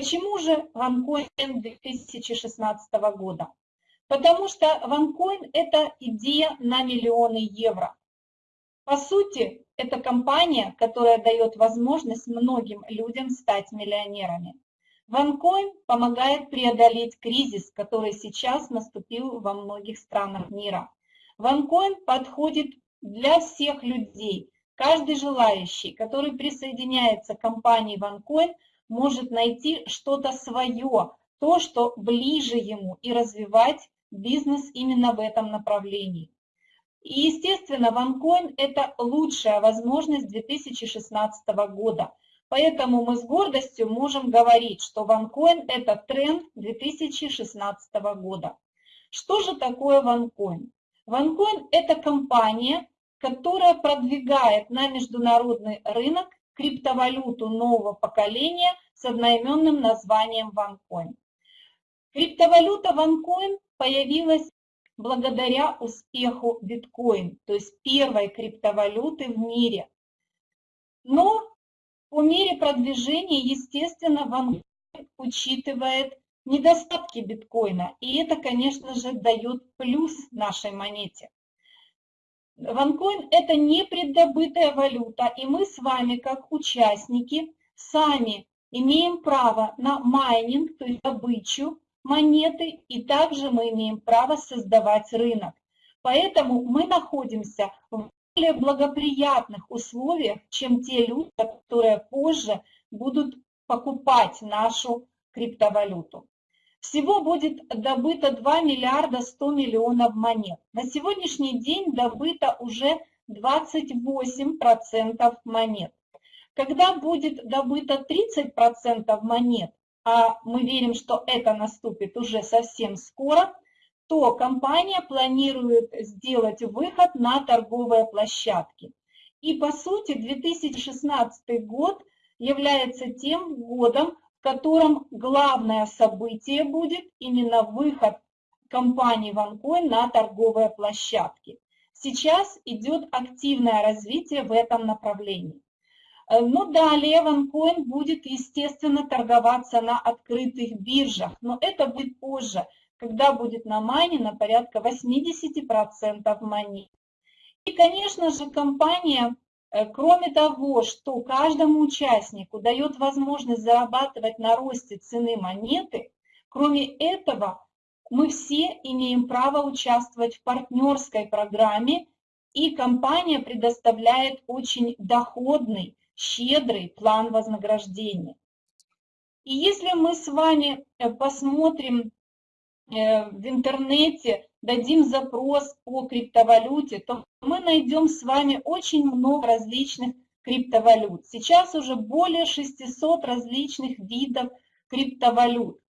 Почему же OneCoin 2016 года? Потому что OneCoin – это идея на миллионы евро. По сути, это компания, которая дает возможность многим людям стать миллионерами. OneCoin помогает преодолеть кризис, который сейчас наступил во многих странах мира. OneCoin подходит для всех людей. Каждый желающий, который присоединяется к компании OneCoin, может найти что-то свое, то, что ближе ему, и развивать бизнес именно в этом направлении. И, естественно, OneCoin – это лучшая возможность 2016 года. Поэтому мы с гордостью можем говорить, что OneCoin – это тренд 2016 года. Что же такое OneCoin? OneCoin – это компания, которая продвигает на международный рынок криптовалюту нового поколения с одноименным названием OneCoin. Криптовалюта OneCoin появилась благодаря успеху биткоин, то есть первой криптовалюты в мире. Но по мере продвижения, естественно, OneCoin учитывает недостатки биткоина, и это, конечно же, дает плюс нашей монете. OneCoin – это не преддобытая валюта, и мы с вами, как участники, сами имеем право на майнинг, то есть добычу монеты, и также мы имеем право создавать рынок. Поэтому мы находимся в более благоприятных условиях, чем те люди, которые позже будут покупать нашу криптовалюту. Всего будет добыто 2 миллиарда 100 миллионов монет. На сегодняшний день добыто уже 28% монет. Когда будет добыто 30% монет, а мы верим, что это наступит уже совсем скоро, то компания планирует сделать выход на торговые площадки. И по сути 2016 год является тем годом, в котором главное событие будет именно выход компании OneCoin на торговые площадки. Сейчас идет активное развитие в этом направлении. Э, но далее OneCoin будет, естественно, торговаться на открытых биржах, но это будет позже, когда будет на майне на порядка 80% монет. И, конечно же, компания кроме того, что каждому участнику дает возможность зарабатывать на росте цены монеты, кроме этого, мы все имеем право участвовать в партнерской программе, и компания предоставляет очень доходный, щедрый план вознаграждения. И если мы с вами э, посмотрим э, в интернете дадим запрос по криптовалюте, то мы найдем с вами очень много различных криптовалют. Сейчас уже более 600 различных видов криптовалют.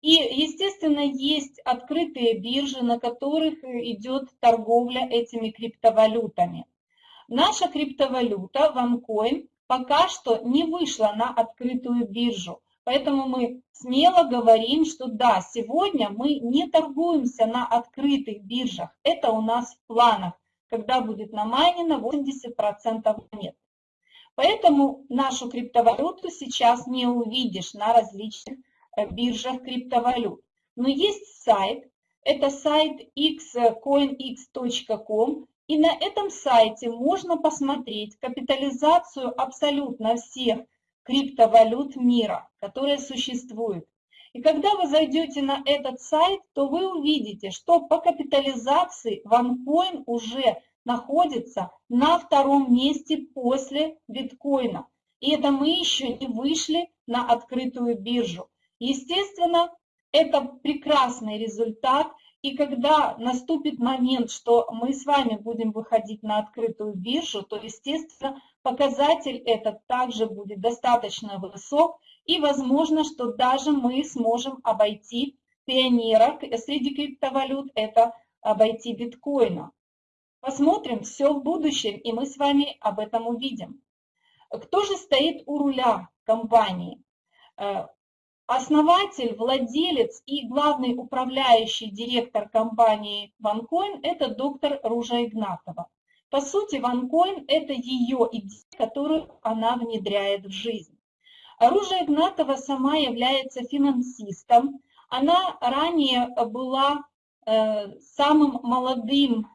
И, естественно, есть открытые биржи, на которых идет торговля этими криптовалютами. Наша криптовалюта, OneCoin, пока что не вышла на открытую биржу. Поэтому мы смело говорим, что да, сегодня мы не торгуемся на открытых биржах. Это у нас в планах, когда будет намайнено 80% монет. Поэтому нашу криптовалюту сейчас не увидишь на различных э, биржах криптовалют. Но есть сайт, это сайт xcoinx.com, и на этом сайте можно посмотреть капитализацию абсолютно всех криптовалют мира, которые существуют. И когда вы зайдете на этот сайт, то вы увидите, что по капитализации OneCoin уже находится на втором месте после биткоина. И это мы еще не вышли на открытую биржу. Естественно, это прекрасный результат. И когда наступит момент, что мы с вами будем выходить на открытую биржу, то, естественно, показатель этот также будет достаточно высок, и возможно, что даже мы сможем обойти пионера среди криптовалют, это обойти биткоина. Посмотрим все в будущем, и мы с вами об этом увидим. Кто же стоит у руля компании? Основатель, владелец и главный управляющий директор компании OneCoin – это доктор Ружа Игнатова. По сути, OneCoin – это ее идея, которую она внедряет в жизнь. Оружие Игнатова сама является финансистом. Она ранее была э, самым молодым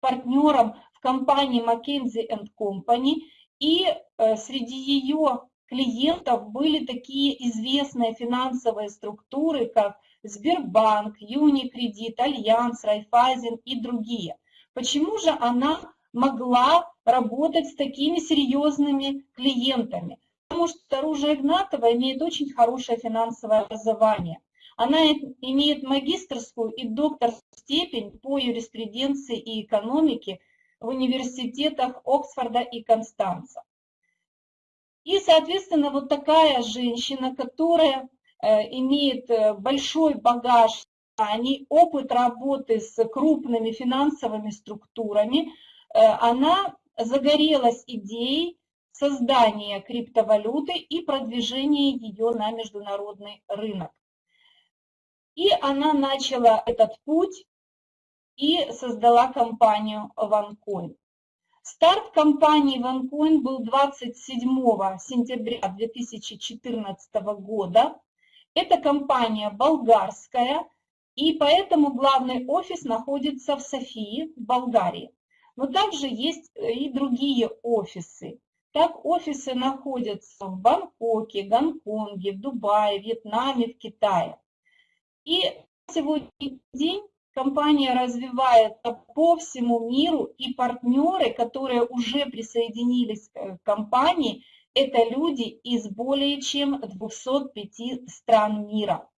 партнером в компании McKinsey Company, и э, среди ее клиентов были такие известные финансовые структуры, как Сбербанк, Юникредит, Альянс, Райфайзен и другие. Почему же она могла работать с такими серьезными клиентами? Потому что Ружа Игнатова имеет очень хорошее финансовое образование. Она имеет магистрскую и докторскую степень по юриспруденции и экономике в университетах Оксфорда и Констанца. И, соответственно, вот такая женщина, которая э, имеет э, большой багаж знаний, опыт работы с крупными финансовыми структурами, э, она загорелась идеей создания криптовалюты и продвижения ее на международный рынок. И она начала этот путь и создала компанию OneCoin. Старт компании OneCoin был 27 сентября 2014 года. Эта компания болгарская, и поэтому главный офис находится в Софии, в Болгарии. Но также есть и другие офисы. Так офисы находятся в Бангкоке, Гонконге, в Дубае, Вьетнаме, в Китае. И сегодня день компания развивает по всему миру, и партнеры, которые уже присоединились к компании, это люди из более чем 205 стран мира.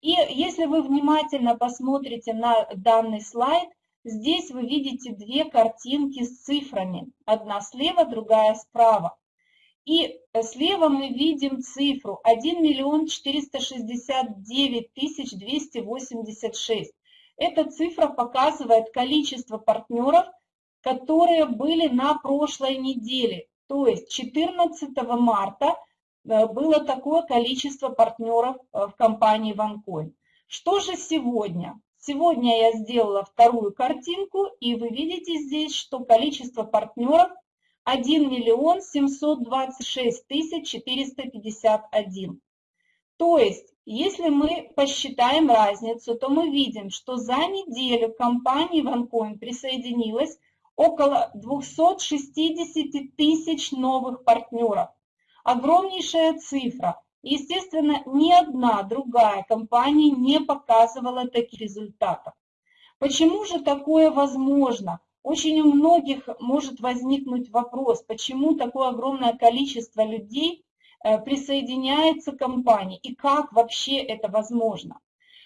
И если вы внимательно посмотрите на данный слайд, здесь вы видите две картинки с цифрами. Одна слева, другая справа. И слева мы видим цифру 1 миллион 469 тысяч 286. Эта цифра показывает количество партнеров, которые были на прошлой неделе. То есть 14 марта э, было такое количество партнеров э, в компании OneCoin. Что же сегодня? Сегодня я сделала вторую картинку, и вы видите здесь, что количество партнеров 1 миллион 726 тысяч 451. То есть если мы посчитаем разницу, то мы видим, что за неделю компании OneCoin присоединилось около 260 тысяч новых партнеров. Огромнейшая цифра. Естественно, ни одна другая компания не показывала таких результатов. Почему же такое возможно? Очень у многих может возникнуть вопрос, почему такое огромное количество людей присоединяется к компании и как вообще это возможно.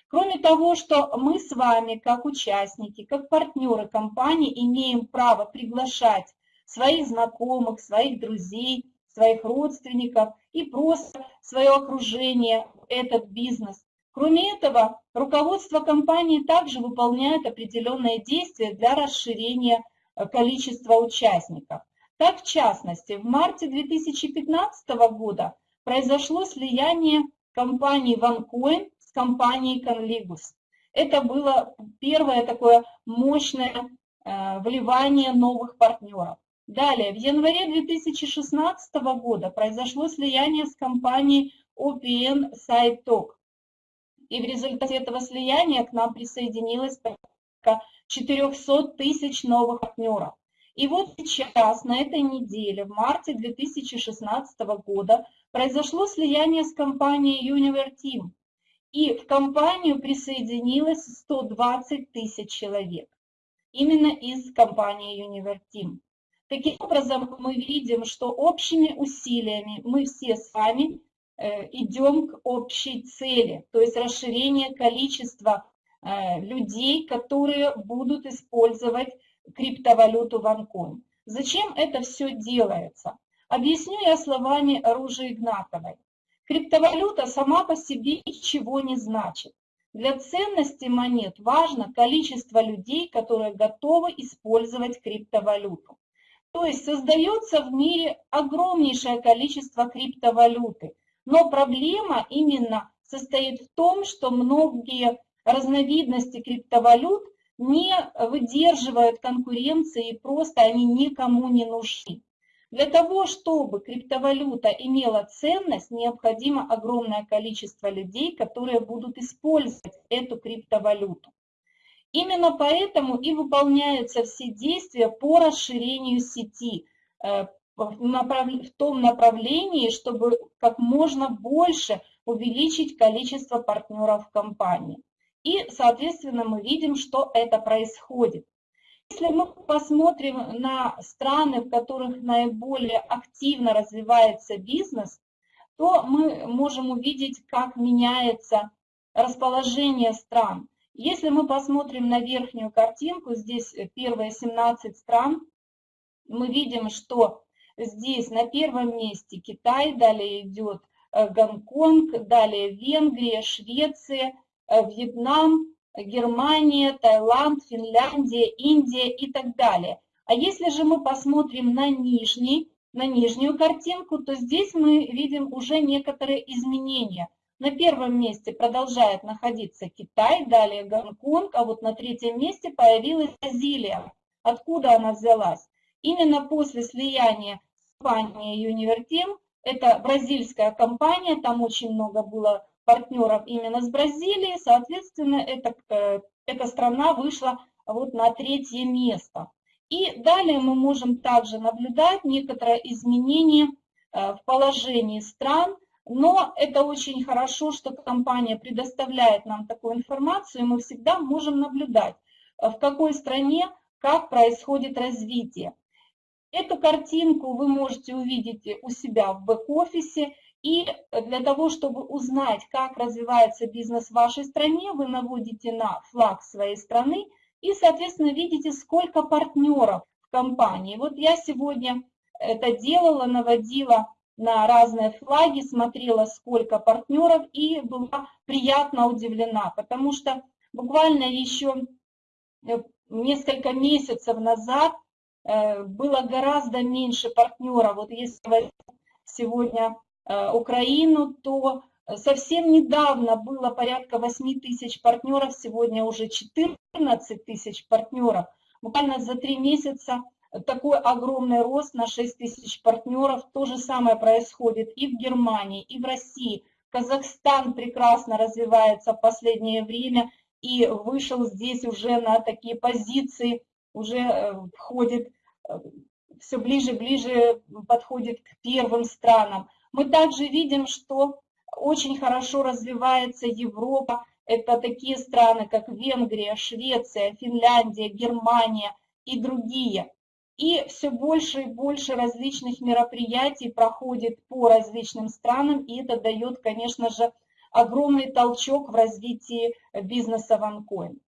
Кроме того, что мы с вами, как участники, как партнеры компании, имеем право приглашать своих знакомых, своих друзей, своих родственников и просто свое окружение этот бизнес. Кроме этого, руководство компании также выполняет определенные действия для расширения э, количества участников. Так, в частности, в марте 2015 года произошло слияние компании OneCoin с компанией Conligus. Это было первое такое мощное э, вливание новых партнеров. Далее, в январе 2016 года произошло слияние с компанией OPN SideTalk. И в результате этого слияния к нам присоединилось порядка 400 тысяч новых партнеров. И вот сейчас, на этой неделе, в марте 2016 года, произошло слияние с компанией UniverTeam. И в компанию присоединилось 120 тысяч человек. Именно из компании UniverTeam. Таким образом, мы видим, что общими усилиями мы все с вами э, идем к общей цели, то есть расширение количества э, людей, которые будут использовать криптовалюту OneCoin. Зачем это все делается? Объясню я словами Ружи Игнатовой. Криптовалюта сама по себе ничего не значит. Для ценности монет важно количество людей, которые готовы использовать криптовалюту. То есть создается в мире огромнейшее количество криптовалюты. Но проблема именно состоит в том, что многие разновидности криптовалют не выдерживают конкуренции, и просто они никому не нужны. Для того, чтобы криптовалюта имела ценность, необходимо огромное количество людей, которые будут использовать эту криптовалюту. Именно поэтому и выполняются все действия по расширению сети э, в том направлении, чтобы как можно больше увеличить количество партнеров компании. И, соответственно, мы видим, что это происходит. Если мы посмотрим на страны, в которых наиболее активно развивается бизнес, то мы можем увидеть, как меняется расположение стран. Если мы посмотрим на верхнюю картинку, здесь первые 17 стран, мы видим, что здесь на первом месте Китай, далее идет э, Гонконг, далее Венгрия, Швеция, э, Вьетнам, Германия, Таиланд, Финляндия, Индия и так далее. А если же мы посмотрим на нижний, на нижнюю картинку, то здесь мы видим уже некоторые изменения. На первом месте продолжает находиться Китай, далее Гонконг, а вот на третьем месте появилась Бразилия. Откуда она взялась? Именно после слияния с компанией Univertem, это бразильская компания, там очень много было партнеров именно с Бразилией, соответственно, эта, э, эта страна вышла вот на третье место. И далее мы можем также наблюдать некоторое изменение э, в положении стран, но это очень хорошо, что компания предоставляет нам такую информацию, и мы всегда можем наблюдать, э, в какой стране как происходит развитие. Эту картинку вы можете увидеть у себя в бэк-офисе, и для того, чтобы узнать, как развивается бизнес в вашей стране, вы наводите на флаг своей страны и, соответственно, видите, сколько партнеров в компании. Вот я сегодня это делала, наводила на разные флаги, смотрела, сколько партнеров, и была приятно удивлена, потому что буквально еще э, несколько месяцев назад э, было гораздо меньше партнеров. Вот если сегодня Украину, то совсем недавно было порядка 8 тысяч партнеров, сегодня уже 14 тысяч партнеров. Буквально за три месяца такой огромный рост на 6 тысяч партнеров. То же самое происходит и в Германии, и в России. Казахстан прекрасно развивается в последнее время и вышел здесь уже на такие позиции, уже э, входит, э, все ближе и ближе подходит к первым странам. Мы также видим, что очень хорошо развивается Европа. Это такие страны, как Венгрия, Швеция, Финляндия, Германия и другие. И все больше и больше различных мероприятий проходит по различным странам, и это дает, конечно же, огромный толчок в развитии бизнеса OneCoin.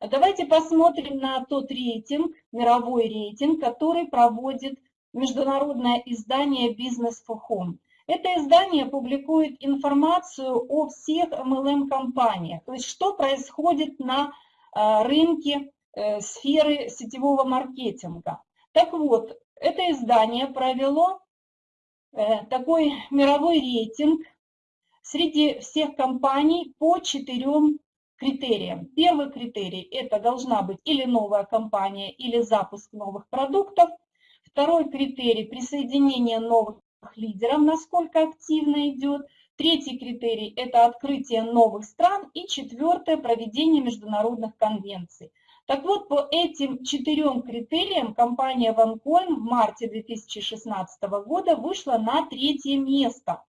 Давайте посмотрим на тот рейтинг, мировой рейтинг, который проводит международное издание Business for Home. Это издание публикует информацию о всех MLM-компаниях, то есть что происходит на а, рынке э, сферы сетевого маркетинга. Так вот, это издание провело э, такой мировой рейтинг среди всех компаний по четырем критериям. Первый критерий – это должна быть или новая компания, или запуск новых продуктов. Второй критерий – присоединение новых лидеров, насколько активно идет. Третий критерий – это открытие новых стран. И четвертое – проведение международных конвенций. Так вот, по этим четырем критериям компания OneCoin в марте 2016 года вышла на третье место.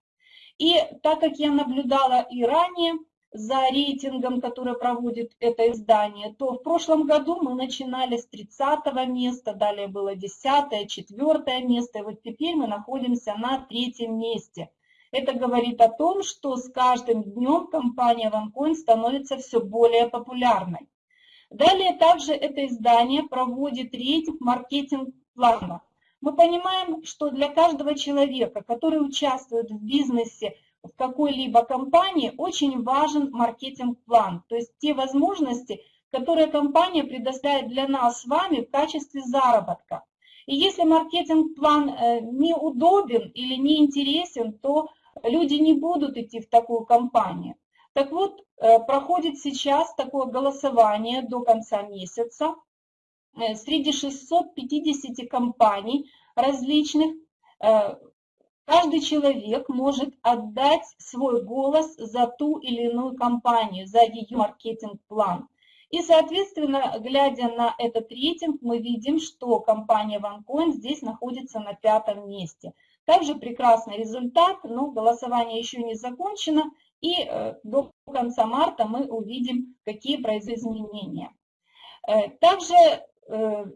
И так как я наблюдала и ранее, за рейтингом, который проводит это издание, то в прошлом году мы начинали с 30 места, далее было 10, 4 место, и вот теперь мы находимся на третьем месте. Это говорит о том, что с каждым днем компания OneCoin становится все более популярной. Далее также это издание проводит рейтинг маркетинг-планов. Мы понимаем, что для каждого человека, который участвует в бизнесе, в какой-либо компании очень важен маркетинг-план, то есть те возможности, которые компания предоставит для нас с вами в качестве заработка. И если маркетинг-план э, неудобен или неинтересен, то люди не будут идти в такую компанию. Так вот, э, проходит сейчас такое голосование до конца месяца э, среди 650 компаний различных, каждый человек может отдать свой голос за ту или иную компанию, за ее маркетинг-план. И, соответственно, глядя на этот рейтинг, мы видим, что компания OneCoin здесь находится на пятом месте. Также прекрасный результат, но голосование еще не закончено, и э, до конца марта мы увидим, какие произойдут изменения. Э, также э,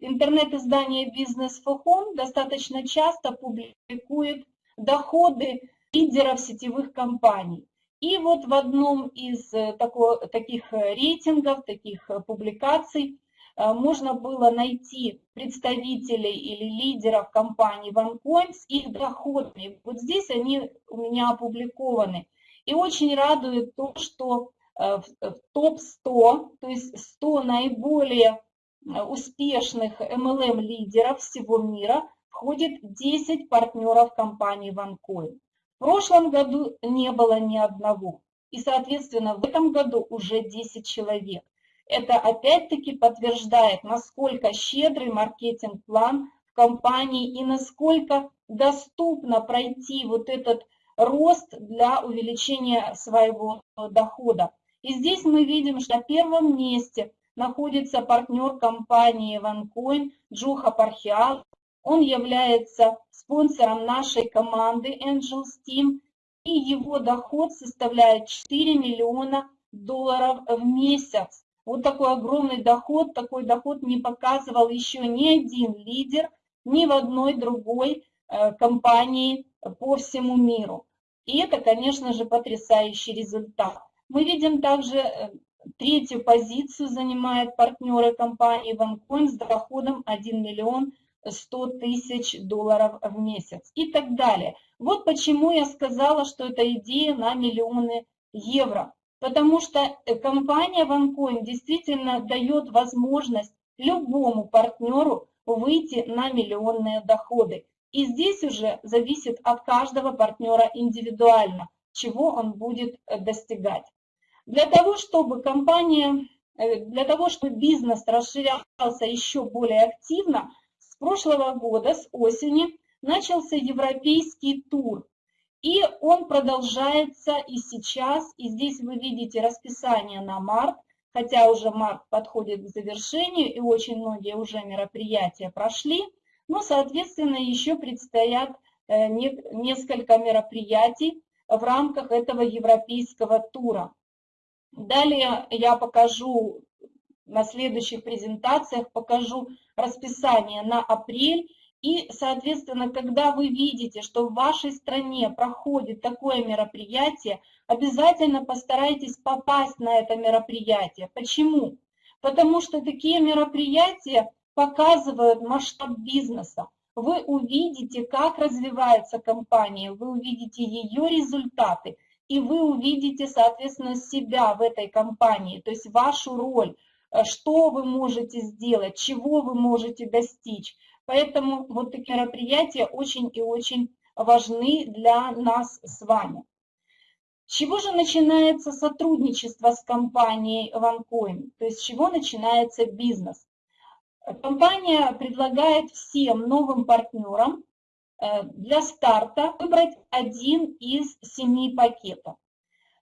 интернет-издание Business for Home достаточно часто публикует доходы лидеров сетевых компаний. И вот в одном из такого, таких рейтингов, таких публикаций можно было найти представителей или лидеров компании OneCoin с их доходами. Вот здесь они у меня опубликованы. И очень радует то, что э, в топ-100, то есть 100 наиболее э, успешных MLM-лидеров всего мира, входит 10 партнеров компании OneCoin. В прошлом году не было ни одного. И, соответственно, в этом году уже 10 человек. Это опять-таки подтверждает, насколько щедрый маркетинг-план в компании и насколько доступно пройти вот этот рост для увеличения своего дохода. И здесь мы видим, что на первом месте находится партнер компании OneCoin Джуха Пархиал. Он является спонсором нашей команды Angels Team, и его доход составляет 4 миллиона долларов в месяц. Вот такой огромный доход, такой доход не показывал еще ни один лидер, ни в одной другой э, компании по всему миру. И это, конечно же, потрясающий результат. Мы видим также э, третью позицию занимает партнеры компании OneCoin с доходом 1 миллион 100 тысяч долларов в месяц и так далее. Вот почему я сказала, что это идея на миллионы евро. Потому что э, компания OneCoin действительно дает возможность любому партнеру выйти на миллионные доходы. И здесь уже зависит от каждого партнера индивидуально, чего он будет э, достигать. Для того, чтобы компания, э, для того, чтобы бизнес расширялся еще более активно, прошлого года, с осени, начался европейский тур. И он продолжается и сейчас, и здесь вы видите расписание на март, хотя уже март подходит к завершению, и очень многие уже мероприятия прошли. Но, соответственно, еще предстоят э, несколько мероприятий в рамках этого европейского тура. Далее я покажу на следующих презентациях, покажу расписание на апрель. И, соответственно, когда вы видите, что в вашей стране проходит такое мероприятие, обязательно постарайтесь попасть на это мероприятие. Почему? Потому что такие мероприятия показывают масштаб бизнеса. Вы увидите, как развивается компания, вы увидите ее результаты, и вы увидите, соответственно, себя в этой компании, то есть вашу роль, что вы можете сделать, чего вы можете достичь. Поэтому вот такие мероприятия очень и очень важны для нас с вами. Чего же начинается сотрудничество с компанией OneCoin? То есть с чего начинается бизнес? Компания предлагает всем новым партнерам э, для старта выбрать один из семи пакетов.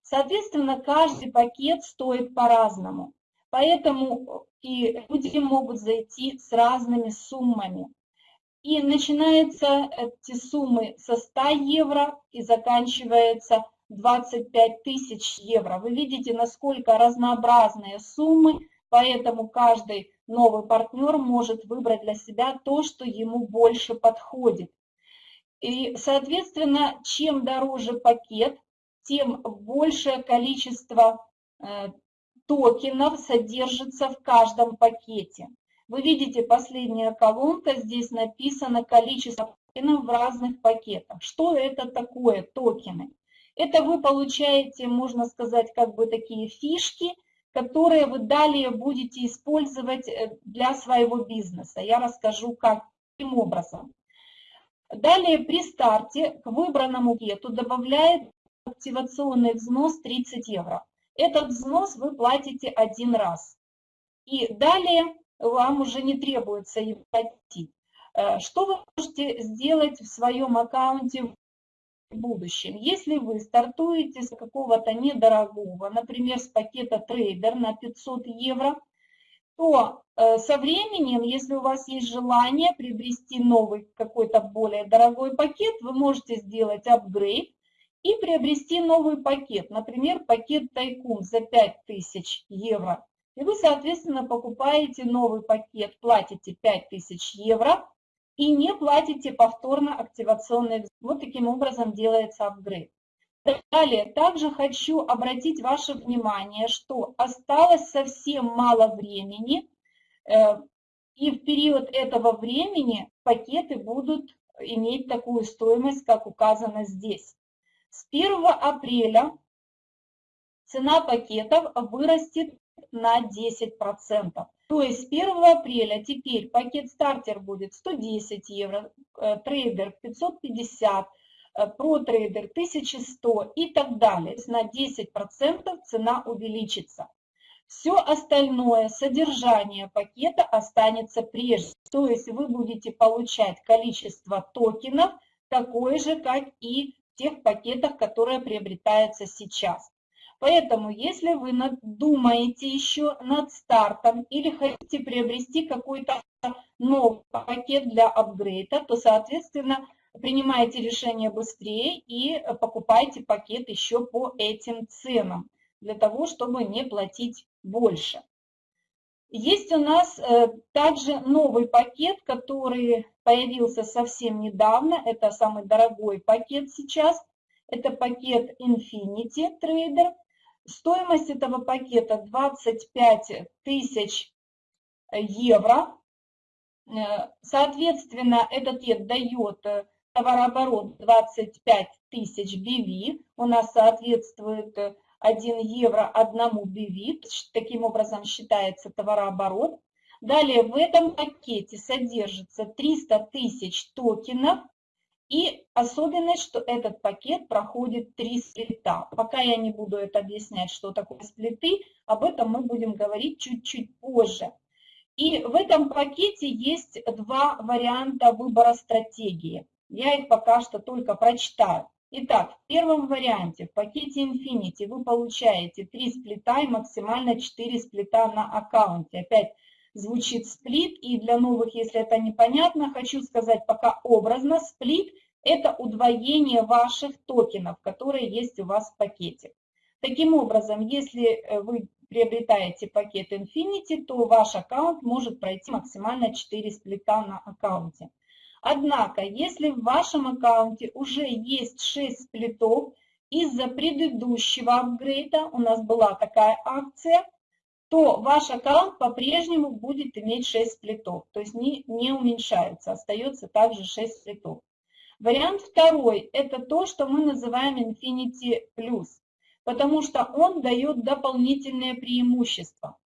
Соответственно, каждый пакет стоит по-разному, поэтому и люди могут зайти с разными суммами. И начинаются эти суммы со 100 евро и заканчивается 25 тысяч евро. Вы видите, насколько разнообразные суммы, поэтому каждый новый партнер может выбрать для себя то, что ему больше подходит. И, соответственно, чем дороже пакет, тем большее количество э, токенов содержится в каждом пакете. Вы видите, последняя колонка, здесь написано количество токенов в разных пакетах. Что это такое токены? Это вы получаете, можно сказать, как бы такие фишки – которые вы далее будете использовать э, для своего бизнеса. Я расскажу, каким образом. Далее при старте к выбранному пакету добавляет активационный взнос 30 евро. Этот взнос вы платите один раз. И далее вам уже не требуется его платить. Э, что вы можете сделать в своем аккаунте в будущем? Если вы стартуете с какого-то недорогого, например, с пакета трейдер на 500 евро, то э, со временем, если у вас есть желание приобрести новый какой-то более дорогой пакет, вы можете сделать апгрейд и приобрести новый пакет, например, пакет Тайкун за 5000 евро. И вы, соответственно, покупаете новый пакет, платите 5000 евро и не платите повторно активационный. Вот таким образом делается апгрейд. Далее, также хочу обратить ваше внимание, что осталось совсем мало времени, э, и в период этого времени пакеты будут иметь такую стоимость, как указано здесь. С 1 апреля цена пакетов вырастет на 10%. То есть с 1 апреля теперь пакет стартер будет 110 евро, э, трейдер 550, ProTrader 1100 и так далее. На 10% цена увеличится. Все остальное содержание пакета останется прежним. То есть вы будете получать количество токенов такое же, как и тех пакетах, которые приобретаются сейчас. Поэтому, если вы думаете еще над стартом или хотите приобрести какой-то новый пакет для апгрейда, то, соответственно, принимайте решение быстрее и покупайте пакет еще по этим ценам, для того, чтобы не платить больше. Есть у нас э, также новый пакет, который появился совсем недавно. Это самый дорогой пакет сейчас. Это пакет Infinity Trader. Стоимость этого пакета 25 тысяч евро. Э, соответственно, этот пакет дает э, товарооборот 25 тысяч BV. У нас соответствует 1 евро одному BV. Таким образом считается товарооборот. Далее в этом пакете содержится 300 тысяч токенов и особенность, что этот пакет проходит три сплита. Пока я не буду это объяснять, что такое сплиты, об этом мы будем говорить чуть-чуть позже. И в этом пакете есть два варианта выбора стратегии. Я их пока что только прочитаю. Итак, в первом варианте, в пакете Infinity, вы получаете 3 сплита и максимально 4 сплита на аккаунте. Опять звучит сплит, и для новых, если это непонятно, хочу сказать пока образно, сплит – это удвоение ваших токенов, которые есть у вас в пакете. Таким образом, если э, вы приобретаете пакет Infinity, то ваш аккаунт может пройти максимально 4 сплита на аккаунте. Однако, если в вашем аккаунте уже есть 6 сплитов, из-за предыдущего апгрейда, у нас была такая акция – то ваш аккаунт по-прежнему будет иметь 6 сплитов, то есть не, не уменьшается, остается также 6 сплитов. Вариант второй – это то, что мы называем Infinity Plus, потому что он дает дополнительные преимущества.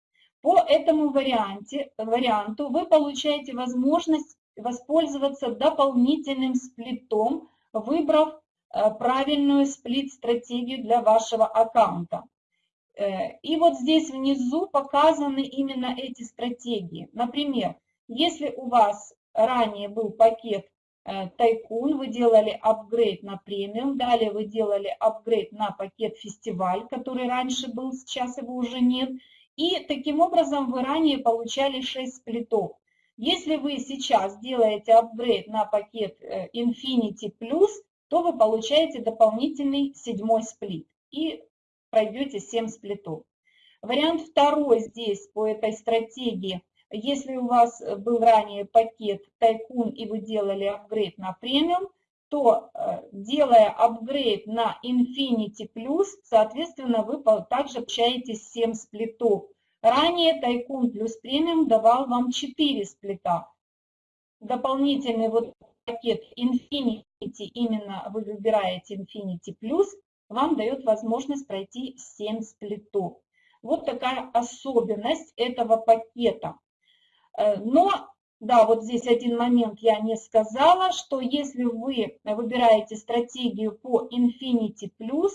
По этому варианте, варианту вы получаете возможность воспользоваться дополнительным сплитом, выбрав э, правильную сплит-стратегию для вашего аккаунта. Э, и вот здесь внизу показаны именно эти стратегии. Например, если у вас ранее был пакет э, Тайкун, вы делали апгрейд на премиум, далее вы делали апгрейд на пакет Фестиваль, который раньше был, сейчас его уже нет, и таким образом вы ранее получали 6 сплитов. Если вы сейчас делаете апгрейд на пакет э, Infinity Plus, то вы получаете дополнительный седьмой сплит. И пройдете 7 сплитов. Вариант второй здесь по этой стратегии. Если у вас был ранее пакет Тайкун и вы делали апгрейд на премиум, то э, делая апгрейд на Infinity Plus, соответственно, вы также получаете 7 сплитов. Ранее Тайкун плюс премиум давал вам 4 сплита. Дополнительный вот пакет Infinity, именно вы выбираете Infinity Plus, вам дает возможность пройти 7 сплитов. Вот такая особенность этого пакета. Э, но, да, вот здесь один момент я не сказала, что если вы выбираете стратегию по Infinity Plus,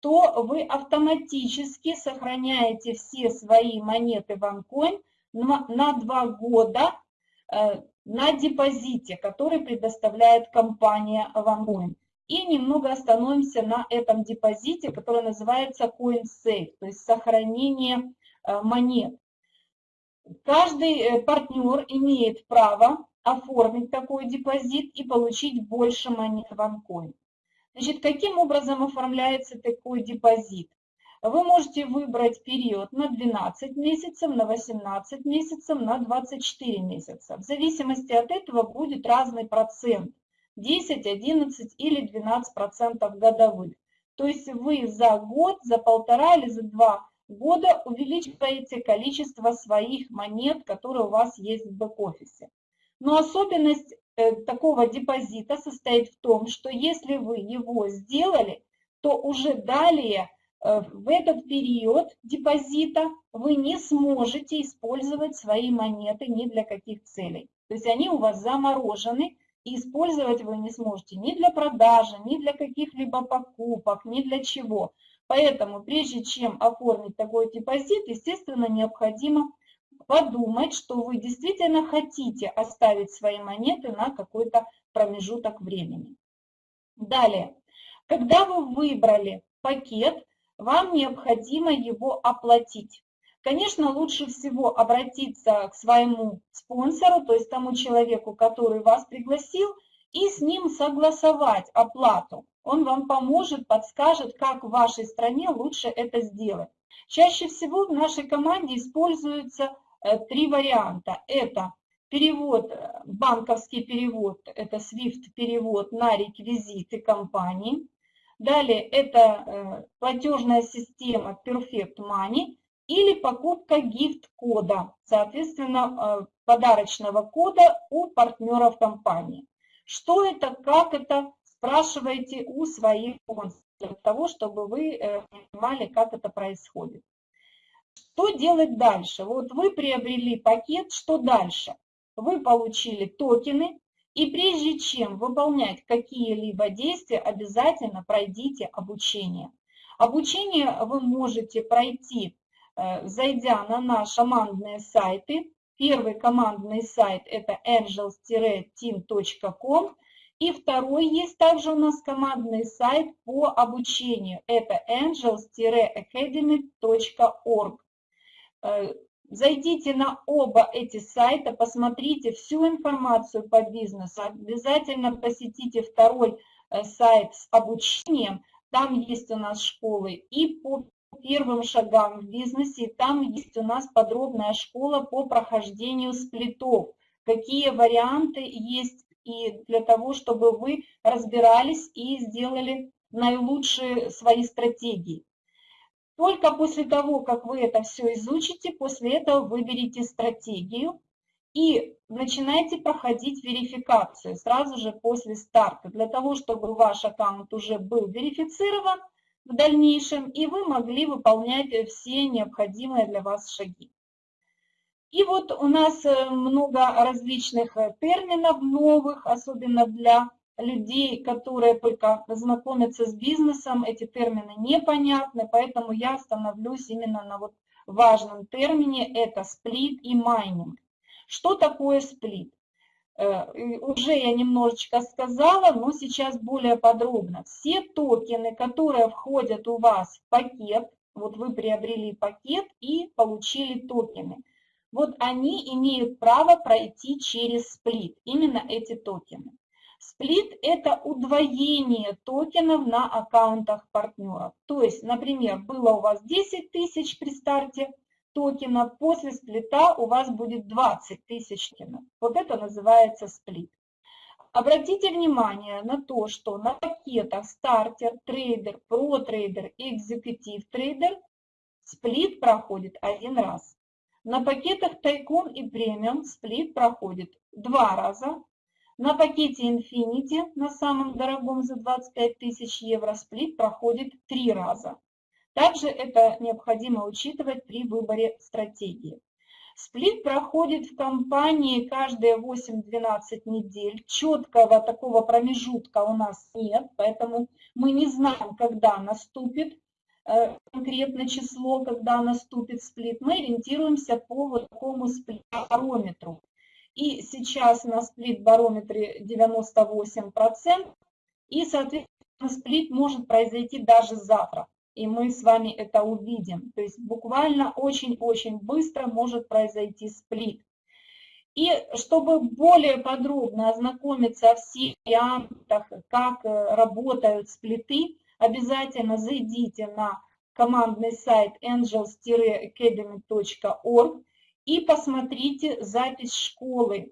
то вы автоматически сохраняете все свои монеты в на, 2 года, э, на депозите, который предоставляет компания OneCoin. И немного остановимся на этом депозите, который называется CoinSafe, то есть сохранение э, монет. Каждый э, партнер имеет право оформить такой депозит и получить больше монет OneCoin. Значит, каким образом оформляется такой депозит? Вы можете выбрать период на 12 месяцев, на 18 месяцев, на 24 месяца. В зависимости от этого будет разный процент. 10, 11 или 12 процентов годовых. То есть вы за год, за полтора или за два года увеличиваете количество своих монет, которые у вас есть в бэк-офисе. Но особенность такого депозита состоит в том, что если вы его сделали, то уже далее э, в этот период депозита вы не сможете использовать свои монеты ни для каких целей. То есть они у вас заморожены, и использовать вы не сможете ни для продажи, ни для каких-либо покупок, ни для чего. Поэтому прежде чем оформить такой депозит, естественно, необходимо подумать, что вы действительно хотите оставить свои монеты на какой-то промежуток времени. Далее, когда вы выбрали пакет, вам необходимо его оплатить. Конечно, лучше всего обратиться к своему спонсору, то есть тому человеку, который вас пригласил, и с ним согласовать оплату. Он вам поможет, подскажет, как в вашей стране лучше это сделать. Чаще всего в нашей команде используются три варианта. Это перевод, э, банковский перевод, это SWIFT перевод на реквизиты компании. Далее это э, платежная система Perfect Money или покупка гифт-кода, соответственно, подарочного кода у партнеров компании. Что это, как это, спрашивайте у своих спонсоров, для того, чтобы вы понимали, как это происходит. Что делать дальше? Вот вы приобрели пакет, что дальше? Вы получили токены, и прежде чем выполнять какие-либо действия, обязательно пройдите обучение. Обучение вы можете пройти, э, зайдя на наши командные сайты. Первый командный сайт это angels-team.com. И второй есть также у нас командный сайт по обучению. Это angels-academy.org. Э, зайдите на оба эти сайта, посмотрите всю информацию по бизнесу. Обязательно посетите второй э, сайт с обучением. Там есть у нас школы и по первым шагам в бизнесе. Там есть у нас подробная школа по прохождению сплитов. Какие варианты есть и для того, чтобы вы разбирались и сделали наилучшие свои стратегии. Только после того, как вы это все изучите, после этого выберите стратегию и начинайте проходить верификацию сразу же после старта, для того, чтобы ваш аккаунт уже был верифицирован в дальнейшем, и вы могли выполнять все необходимые для вас шаги. И вот у нас э, много различных э, терминов новых, особенно для людей, которые только знакомятся с бизнесом, эти термины непонятны, поэтому я остановлюсь именно на вот важном термине, это сплит и майнинг. Что такое сплит? Э, уже я немножечко сказала, но сейчас более подробно. Все токены, которые входят у вас в пакет, вот вы приобрели пакет и получили токены, вот они имеют право пройти через сплит, именно эти токены. Сплит – это удвоение токенов на аккаунтах партнеров. То есть, например, было у вас 10 тысяч при старте токена, после сплита у вас будет 20 тысяч токенов. Вот это называется сплит. Обратите внимание на то, что на пакетах Starter, Trader, Pro Trader и Executive Trader сплит проходит один раз. На пакетах тайкун и премиум сплит проходит два раза, на пакете Infinity, на самом дорогом за 25 тысяч евро, сплит проходит три раза. Также это необходимо учитывать при выборе стратегии. Сплит проходит в компании каждые 8-12 недель. Четкого такого промежутка у нас нет, поэтому мы не знаем, когда наступит э, конкретное число, когда наступит сплит. Мы ориентируемся по вот такому сплит-парометру. И сейчас на сплит-барометре 98%. И, соответственно, сплит может произойти даже завтра. И мы с вами это увидим. То есть буквально очень-очень быстро может произойти сплит. И чтобы более подробно ознакомиться о всех вариантах, как э, работают сплиты, обязательно зайдите на командный сайт angels-academy.org и посмотрите запись школы.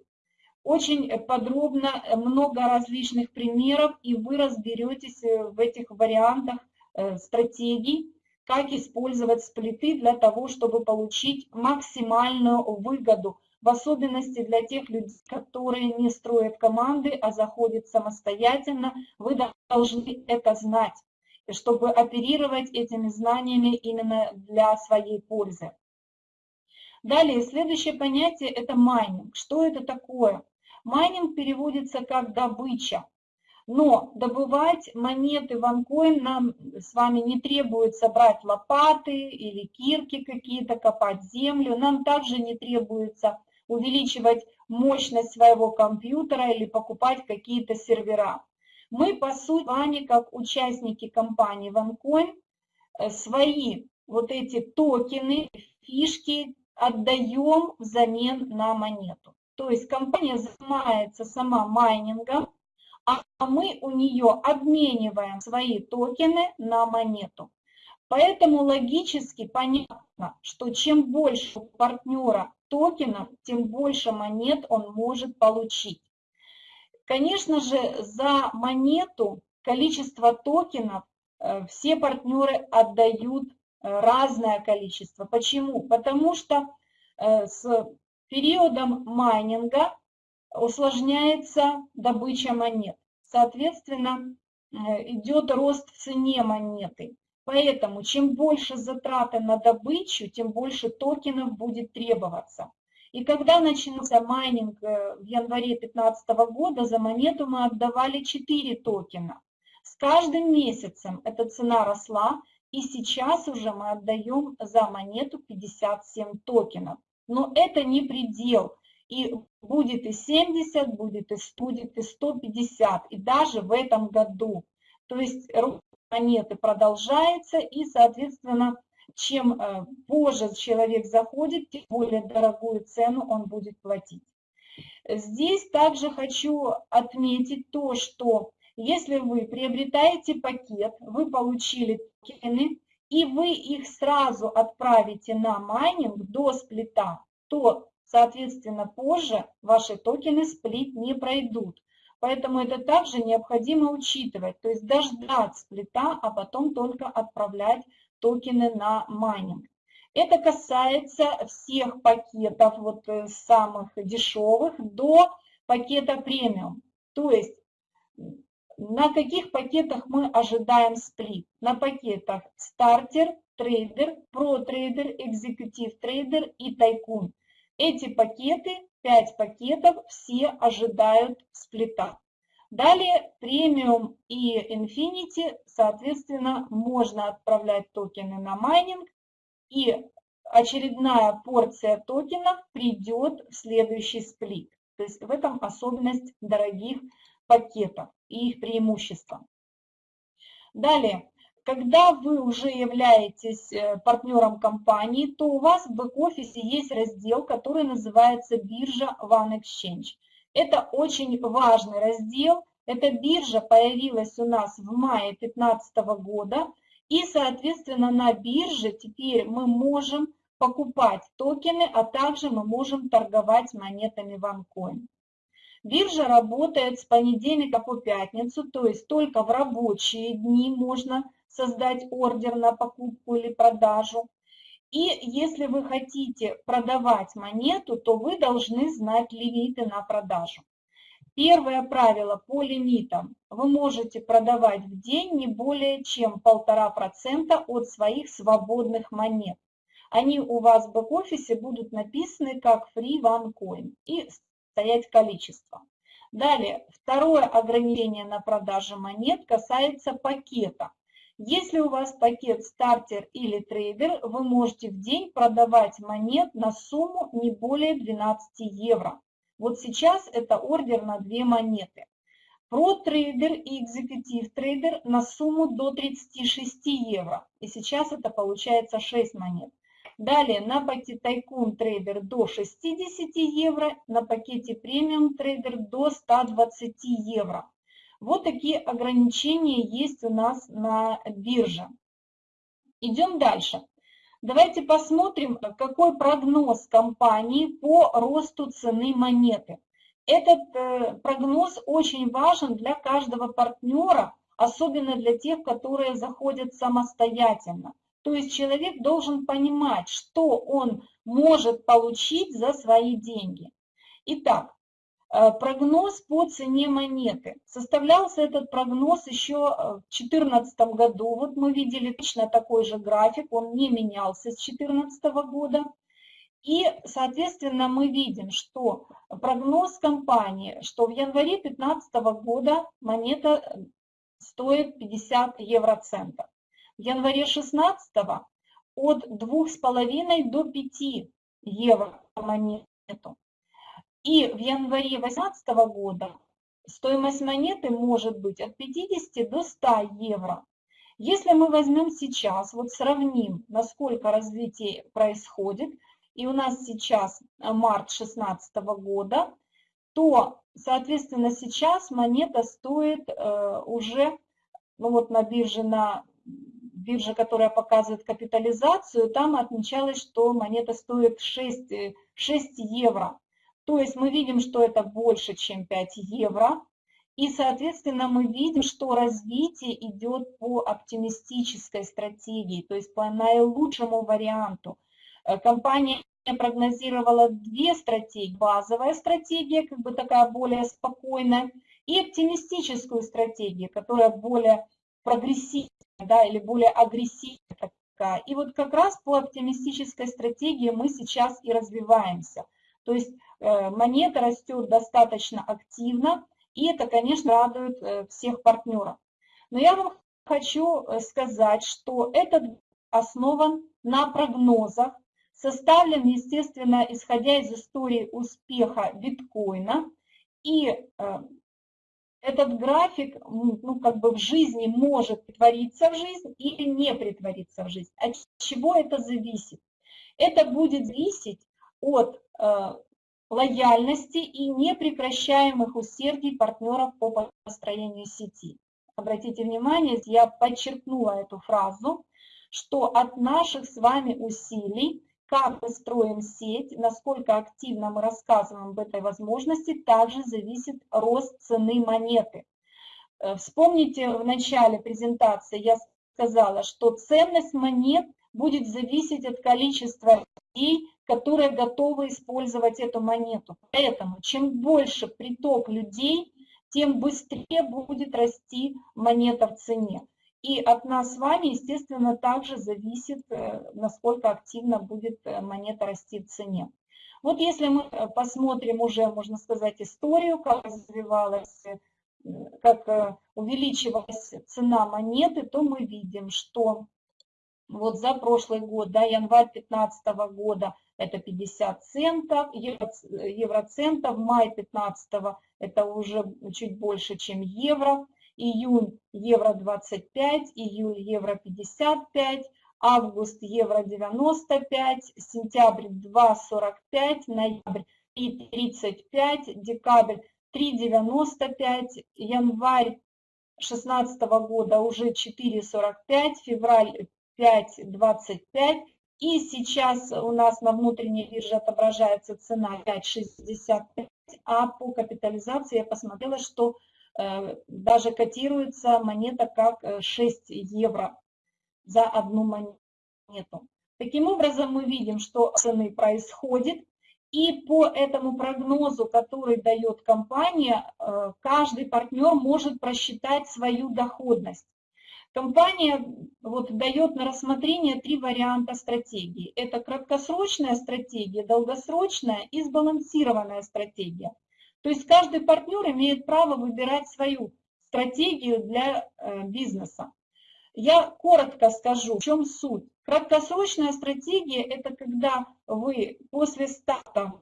Очень подробно, много различных примеров, и вы разберетесь э, в этих вариантах э, стратегий, как использовать сплиты для того, чтобы получить максимальную выгоду в особенности для тех людей, которые не строят команды, а заходят самостоятельно, вы должны это знать, чтобы оперировать этими знаниями именно для своей пользы. Далее, следующее понятие – это майнинг. Что это такое? Майнинг переводится как добыча. Но добывать монеты в OneCoin нам с вами не требуется брать лопаты или кирки какие-то, копать землю. Нам также не требуется увеличивать мощность своего компьютера или покупать какие-то сервера. Мы, по сути, с вами, как участники компании OneCoin, э, свои вот эти токены, фишки отдаем взамен на монету. То есть компания занимается сама майнингом, а мы у нее обмениваем свои токены на монету. Поэтому логически понятно, что чем больше у партнера токенов, тем больше монет он может получить. Конечно же, за монету количество токенов э, все партнеры отдают разное количество. Почему? Потому что э, с периодом майнинга усложняется добыча монет. Соответственно, идет рост в цене монеты. Поэтому чем больше затраты на добычу, тем больше токенов будет требоваться. И когда начался майнинг э, в январе 2015 года, за монету мы отдавали 4 токена. С каждым месяцем эта цена росла, и сейчас уже мы отдаем за монету 57 токенов. Но это не предел. И будет и 70, будет и 100, будет и 150, и даже в этом году. То есть монеты продолжается, и, соответственно, чем э, позже человек заходит, тем более дорогую цену он будет платить. Здесь также хочу отметить то, что если вы приобретаете пакет, вы получили токены, и вы их сразу отправите на майнинг до сплита, то, соответственно, позже ваши токены сплит не пройдут. Поэтому это также необходимо учитывать, то есть дождать сплита, а потом только отправлять токены на майнинг. Это касается всех пакетов, вот э, самых дешевых до пакета премиум. То есть на каких пакетах мы ожидаем сплит? На пакетах Starter, Trader, Pro Trader, Executive Trader и Tycoon. Эти пакеты 5 пакетов, все ожидают сплита. Далее премиум и Infinity, соответственно, можно отправлять токены на майнинг, и очередная порция токенов придет в следующий сплит. То есть в этом особенность дорогих пакетов и их преимущество. Далее, когда вы уже являетесь э, партнером компании, то у вас в бэк-офисе есть раздел, который называется биржа One Exchange. Это очень важный раздел. Эта биржа появилась у нас в мае 2015 года. И, соответственно, на бирже теперь мы можем покупать токены, а также мы можем торговать монетами OneCoin. Биржа работает с понедельника по пятницу, то есть только в рабочие дни можно создать ордер на покупку или продажу. И если вы хотите продавать монету, то вы должны знать лимиты на продажу. Первое правило по лимитам. Вы можете продавать в день не более чем 1,5% от своих свободных монет. Они у вас в бэк-офисе будут написаны как free OneCoin и стоять количество. Далее, второе ограничение на продажу монет касается пакета. Если у вас пакет стартер или трейдер, вы можете в день продавать монет на сумму не более 12 евро. Вот сейчас это ордер на две монеты. Pro Trader и Executive Trader на сумму до 36 евро. И сейчас это получается 6 монет. Далее на пакете Тайкун трейдер до 60 евро, на пакете премиум трейдер до 120 евро. Вот такие ограничения есть у нас на бирже. Идем дальше. Давайте посмотрим, какой прогноз компании по росту цены монеты. Этот э, прогноз очень важен для каждого партнера, особенно для тех, которые заходят самостоятельно. То есть человек должен понимать, что он может получить за свои деньги. Итак, э, прогноз по цене монеты. Составлялся этот прогноз еще э, в 2014 году. Вот мы видели точно такой же график, он не менялся с 2014 года. И, соответственно, мы видим, что прогноз компании, что в январе 2015 года монета стоит 50 евроцентов. В январе 16 от 2,5 до 5 евро монету. И в январе 2018 года стоимость монеты может быть от 50 до 100 евро. Если мы возьмем сейчас, вот сравним, насколько развитие происходит, и у нас сейчас март 2016 года, то, соответственно, сейчас монета стоит э, уже, ну вот на бирже на биржа, которая показывает капитализацию, там отмечалось, что монета стоит 6, 6 евро. То есть мы видим, что это больше, чем 5 евро. И, соответственно, мы видим, что развитие идет по оптимистической стратегии, то есть по наилучшему варианту. Э, компания прогнозировала две стратегии. Базовая стратегия, как бы такая более спокойная, и оптимистическую стратегию, которая более прогрессивная да, или более агрессивная такая. И вот как раз по оптимистической стратегии мы сейчас и развиваемся. То есть э, монета растет достаточно активно, и это, конечно, радует э, всех партнеров. Но я вам хочу э, сказать, что этот основан на прогнозах, составлен, естественно, исходя из истории успеха биткоина, и этот график, ну, как бы в жизни может притвориться в жизнь или не притвориться в жизнь. От чего это зависит? Это будет зависеть от э, лояльности и непрекращаемых усердий партнеров по построению сети. Обратите внимание, я подчеркнула эту фразу, что от наших с вами усилий как мы строим сеть, насколько активно мы рассказываем об этой возможности, также зависит рост цены монеты. Э, вспомните, в начале презентации я сказала, что ценность монет будет зависеть от количества людей, которые готовы использовать эту монету. Поэтому чем больше приток людей, тем быстрее будет расти монета в цене. И от нас с вами, естественно, также зависит, э, насколько активно будет э, монета расти в цене. Вот если мы э, посмотрим уже, можно сказать, историю, как развивалась, как увеличивалась цена монеты, то мы видим, что вот за прошлый год, да, январь 2015 года это 50 центов, евро, евроцентов, май 2015 это уже чуть больше, чем евро, июнь евро 25, июль евро 55, август евро 95, сентябрь 2,45, ноябрь 3,35, декабрь 3,95, январь 2016 года уже 4,45, февраль 5,25. И сейчас у нас на внутренней бирже отображается цена 5,65, а по капитализации я посмотрела, что даже котируется монета как 6 э, евро за одну монету. Таким образом, мы видим, что цены происходит, и по этому прогнозу, который дает компания, э, каждый партнер может просчитать свою доходность. Компания вот, дает на рассмотрение три варианта стратегии. Это краткосрочная стратегия, долгосрочная и сбалансированная стратегия. То есть каждый партнер имеет право выбирать свою стратегию для э, бизнеса. Я коротко скажу, в чем суть. Краткосрочная стратегия – это когда вы после старта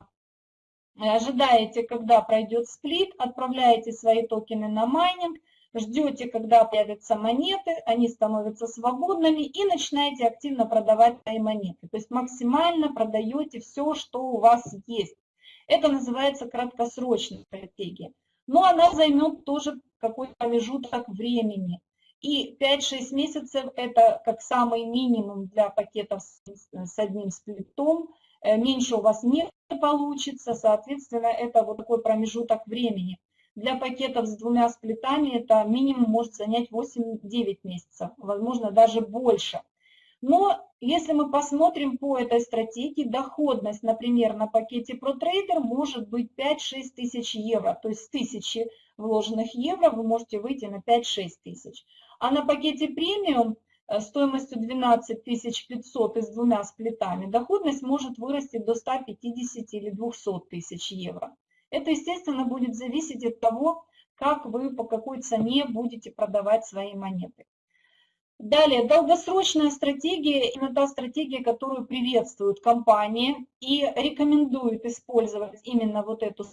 ожидаете, когда пройдет сплит, отправляете свои токены на майнинг, ждете, когда появятся монеты, они становятся свободными и начинаете активно продавать свои монеты. То есть максимально продаете все, что у вас есть. Это называется краткосрочная стратегия. Но она займет тоже какой-то промежуток времени. И 5-6 месяцев это как самый минимум для пакетов с одним сплитом. Э, меньше у вас не получится, соответственно, это вот такой промежуток времени. Для пакетов с двумя сплитами это минимум может занять 8-9 месяцев, возможно, даже больше. Но если мы посмотрим по этой стратегии, доходность, например, на пакете ProTrader может быть 5-6 тысяч евро. То есть с 1000 вложенных евро вы можете выйти на 5-6 тысяч. А на пакете премиум э, стоимостью 12 500 и с двумя сплитами доходность может вырасти до 150 или 200 тысяч евро. Это, естественно, будет зависеть от того, как вы, по какой цене будете продавать свои монеты. Далее, долгосрочная стратегия, именно та стратегия, которую приветствуют компании и рекомендуют использовать именно вот эту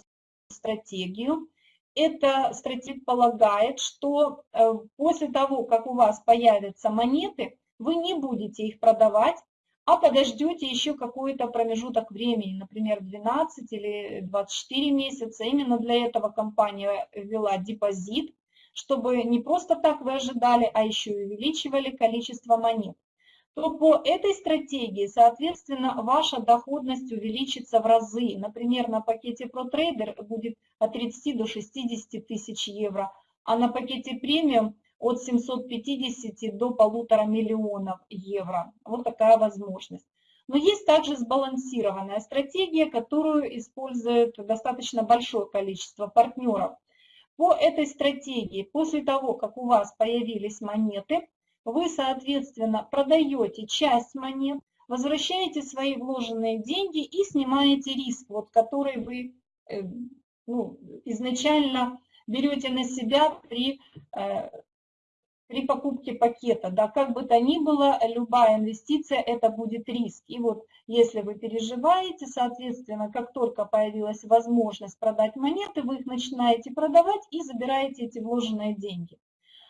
стратегию. Эта стратегия полагает, что э, после того, как у вас появятся монеты, вы не будете их продавать, а подождете еще какой-то промежуток времени, например, 12 или 24 месяца. Именно для этого компания ввела депозит, чтобы не просто так вы ожидали, а еще и увеличивали количество монет. То по этой стратегии, соответственно, ваша доходность увеличится в разы. Например, на пакете ProTrader будет от 30 до 60 тысяч евро, а на пакете премиум от 750 до полутора миллионов евро. Вот такая возможность. Но есть также сбалансированная стратегия, которую использует достаточно большое количество партнеров. По этой стратегии, после того, как у вас появились монеты, вы, соответственно, продаете часть монет, возвращаете свои вложенные деньги и снимаете риск, вот, который вы э, ну, изначально берете на себя при э, при покупке пакета, да, как бы то ни было, любая инвестиция – это будет риск. И вот если вы переживаете, соответственно, как только появилась возможность продать монеты, вы их начинаете продавать и забираете эти вложенные деньги.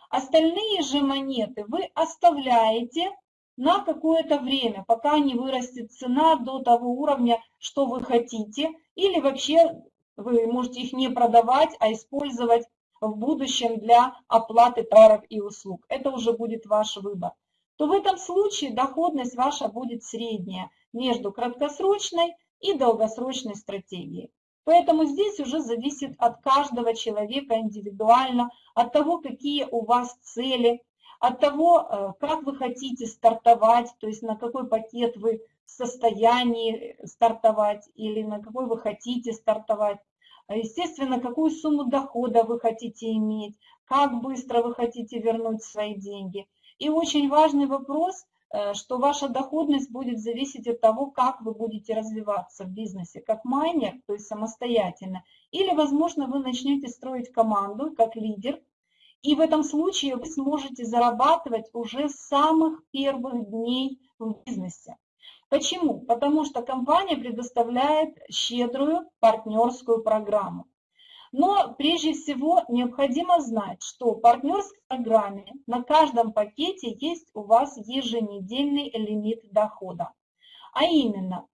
Остальные же монеты вы оставляете на какое-то время, пока не вырастет цена до того уровня, что вы хотите, или вообще вы можете их не продавать, а использовать в будущем для оплаты товаров и услуг. Это уже будет ваш выбор. То в этом случае доходность ваша будет средняя между краткосрочной и долгосрочной стратегией. Поэтому здесь уже зависит от каждого человека индивидуально, от того, какие у вас цели, от того, э, как вы хотите стартовать, то есть на какой пакет вы в состоянии стартовать или на какой вы хотите стартовать. А, естественно, какую сумму дохода вы хотите иметь, как быстро вы хотите вернуть свои деньги. И очень важный вопрос, э, что ваша доходность будет зависеть от того, как вы будете развиваться в бизнесе, как майнер, то есть самостоятельно, или, возможно, вы начнете строить команду как лидер, и в этом случае вы сможете зарабатывать уже с самых первых дней в бизнесе. Почему? Потому что компания предоставляет щедрую партнерскую программу. Но прежде всего необходимо знать, что в партнерской программе на каждом пакете есть у вас еженедельный лимит дохода. А именно,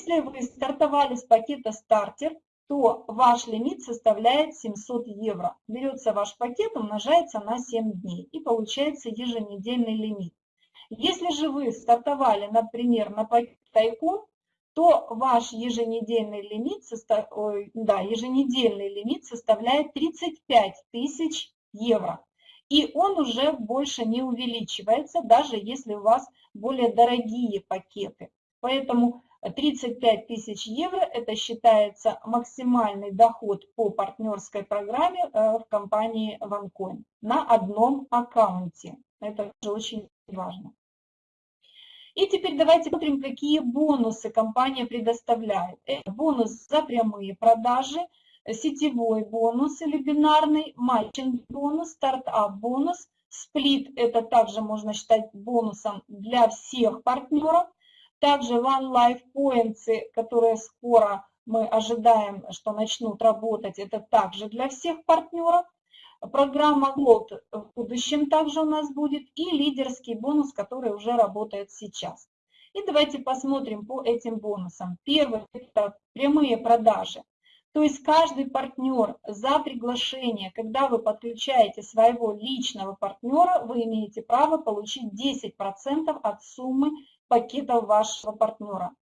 если вы стартовали с пакета «Стартер», то ваш лимит составляет 700 евро. Берется ваш пакет, умножается на 7 дней и получается еженедельный лимит. Если же вы стартовали, например, на тайком, то ваш еженедельный лимит, состав... Да, еженедельный лимит составляет 35 тысяч евро. И он уже больше не увеличивается, даже если у вас более дорогие пакеты. Поэтому 35 тысяч евро – это считается максимальный доход по партнерской программе э, в компании OneCoin на одном аккаунте. Это тоже очень важно. И теперь давайте посмотрим, какие бонусы компания предоставляет. Это бонус за прямые продажи, сетевой бонус или бинарный, матчинг бонус, стартап бонус, сплит это также можно считать бонусом для всех партнеров. Также One Life Points, которые скоро мы ожидаем, что начнут работать, это также для всех партнеров. Программа Gold в будущем также у нас будет и лидерский бонус, который уже работает сейчас. И давайте посмотрим по этим бонусам. Первый – это прямые продажи. То есть каждый партнер за приглашение, когда вы подключаете своего личного партнера, вы имеете право получить 10% от суммы пакетов вашего партнера.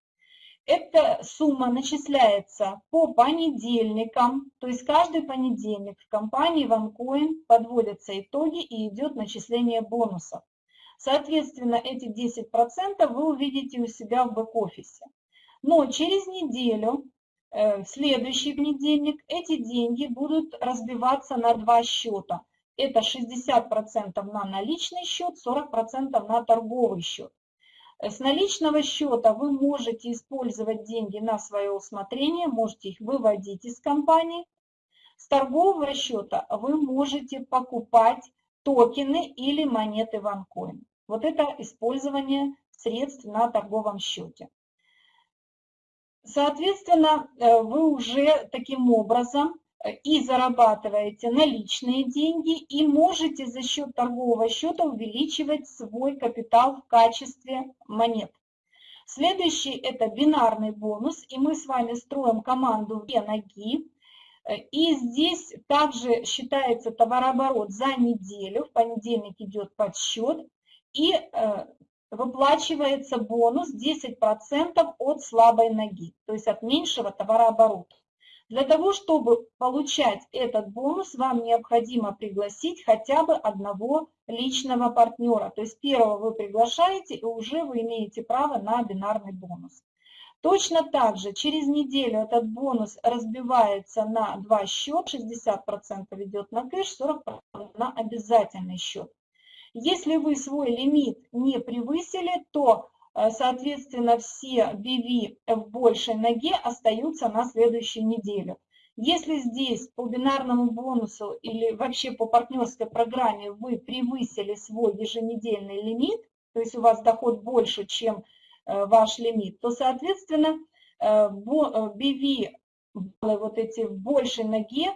Эта сумма начисляется по понедельникам, то есть каждый понедельник в компании OneCoin подводятся итоги и идет начисление бонусов. Соответственно, эти 10% вы увидите у себя в бэк-офисе. Но через неделю, э, в следующий понедельник, эти деньги будут разбиваться на два счета. Это 60% на наличный счет, 40% на торговый счет. С наличного счета вы можете использовать деньги на свое усмотрение, можете их выводить из компании. С торгового счета вы можете покупать токены или монеты OneCoin. Вот это использование средств на торговом счете. Соответственно, э, вы уже таким образом и зарабатываете наличные деньги, и можете за счет торгового счета увеличивать свой капитал в качестве монет. Следующий – это бинарный бонус, и мы с вами строим команду «Две ноги». И здесь также считается товарооборот за неделю, в понедельник идет подсчет, и э, выплачивается бонус 10% от слабой ноги, то есть от меньшего товарооборота. Для того, чтобы получать этот бонус, вам необходимо пригласить хотя бы одного личного партнера. То есть первого вы приглашаете, и уже вы имеете право на бинарный бонус. Точно так же через неделю этот бонус разбивается на два счета, 60% идет на кэш, 40% на обязательный счет. Если вы свой лимит не превысили, то соответственно, все BV в большей ноге остаются на следующей неделе. Если здесь по бинарному бонусу или вообще по партнерской программе вы превысили свой еженедельный лимит, то есть у вас доход больше, чем э, ваш лимит, то, соответственно, BV э, вот эти в большей ноге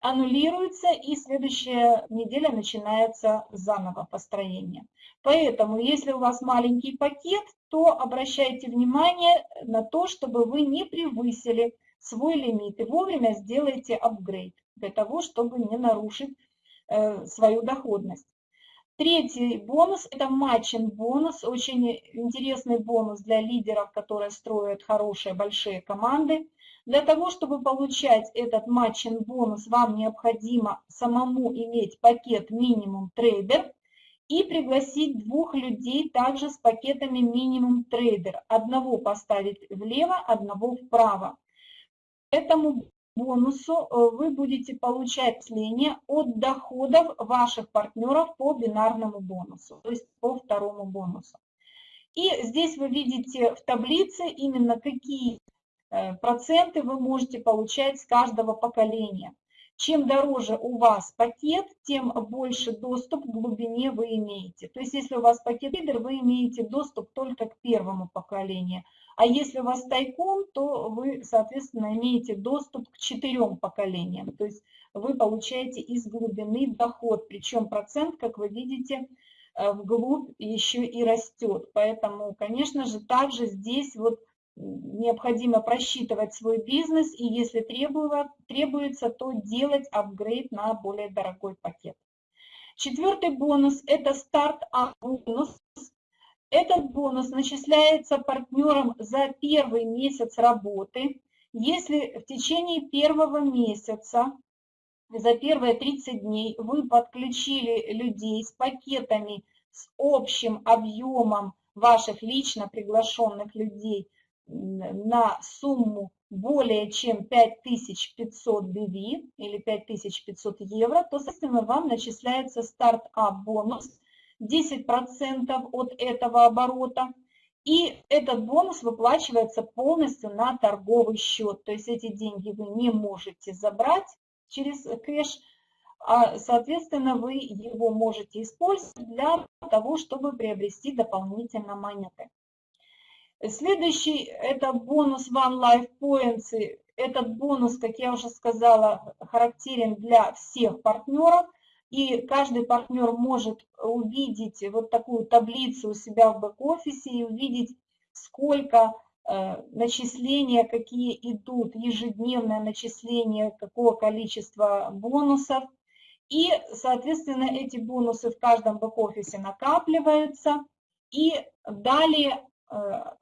аннулируется, и следующая неделя начинается заново построение. Поэтому, если у вас маленький пакет, то обращайте внимание на то, чтобы вы не превысили свой лимит и вовремя сделайте апгрейд для того, чтобы не нарушить э, свою доходность. Третий бонус – это matching бонус, очень интересный бонус для лидеров, которые строят хорошие большие команды. Для того, чтобы получать этот matching бонус, вам необходимо самому иметь пакет минимум трейдер и пригласить двух людей также с пакетами минимум трейдер. Одного поставить влево, одного вправо. Этому бонусу э, вы будете получать сление от доходов ваших партнеров по бинарному бонусу, то есть по второму бонусу. И здесь вы видите в таблице именно какие проценты вы можете получать с каждого поколения. Чем дороже у вас пакет, тем больше доступ к глубине вы имеете. То есть если у вас пакет лидер, вы имеете доступ только к первому поколению. А если у вас тайком, то вы, соответственно, имеете доступ к четырем поколениям. То есть вы получаете из глубины доход, причем процент, как вы видите, э, вглубь еще и растет. Поэтому, конечно же, также здесь вот необходимо просчитывать свой бизнес, и если требуется, то делать апгрейд на более дорогой пакет. Четвертый бонус – это старт-ап-бонус. Этот бонус начисляется партнерам за первый месяц работы. Если в течение первого месяца, за первые 30 дней, вы подключили людей с пакетами с общим объемом ваших лично приглашенных людей – на сумму более чем 5500 BV или 5500 евро, то, соответственно, вам начисляется стартап бонус 10% от этого оборота. И этот бонус выплачивается полностью на торговый счет. То есть эти деньги вы не можете забрать через кэш, а, соответственно, вы его можете использовать для того, чтобы приобрести дополнительно монеты. Следующий – это бонус One Life Points. Этот бонус, как я уже сказала, характерен для всех партнеров. И каждый партнер может увидеть вот такую таблицу у себя в бэк-офисе и увидеть, сколько э, начисления, какие идут, ежедневное начисление, какого количества бонусов. И, соответственно, эти бонусы в каждом бэк-офисе накапливаются. И далее